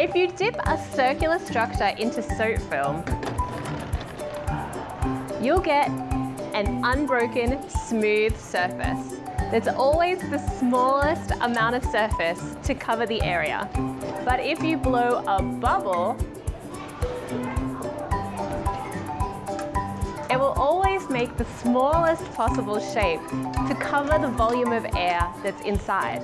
If you dip a circular structure into soap film, you'll get an unbroken, smooth surface. There's always the smallest amount of surface to cover the area. But if you blow a bubble, it will always make the smallest possible shape to cover the volume of air that's inside.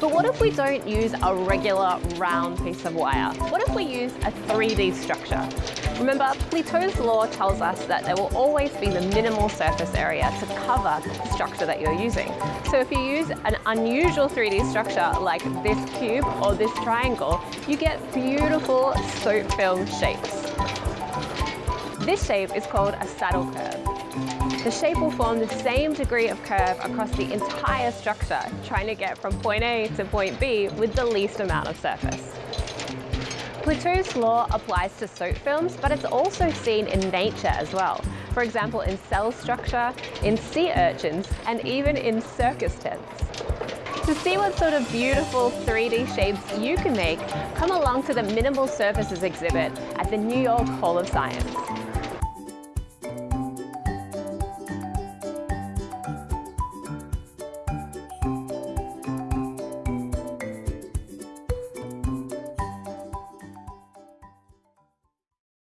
But what if we don't use a regular round piece of wire? What if we use a 3D structure? Remember, Plateau's law tells us that there will always be the minimal surface area to cover the structure that you're using. So if you use an unusual 3D structure like this cube or this triangle, you get beautiful soap film shapes. This shape is called a saddle curve. The shape will form the same degree of curve across the entire structure, trying to get from point A to point B with the least amount of surface. Plateau's law applies to soap films, but it's also seen in nature as well. For example, in cell structure, in sea urchins, and even in circus tents. To see what sort of beautiful 3D shapes you can make, come along to the Minimal Surfaces exhibit at the New York Hall of Science.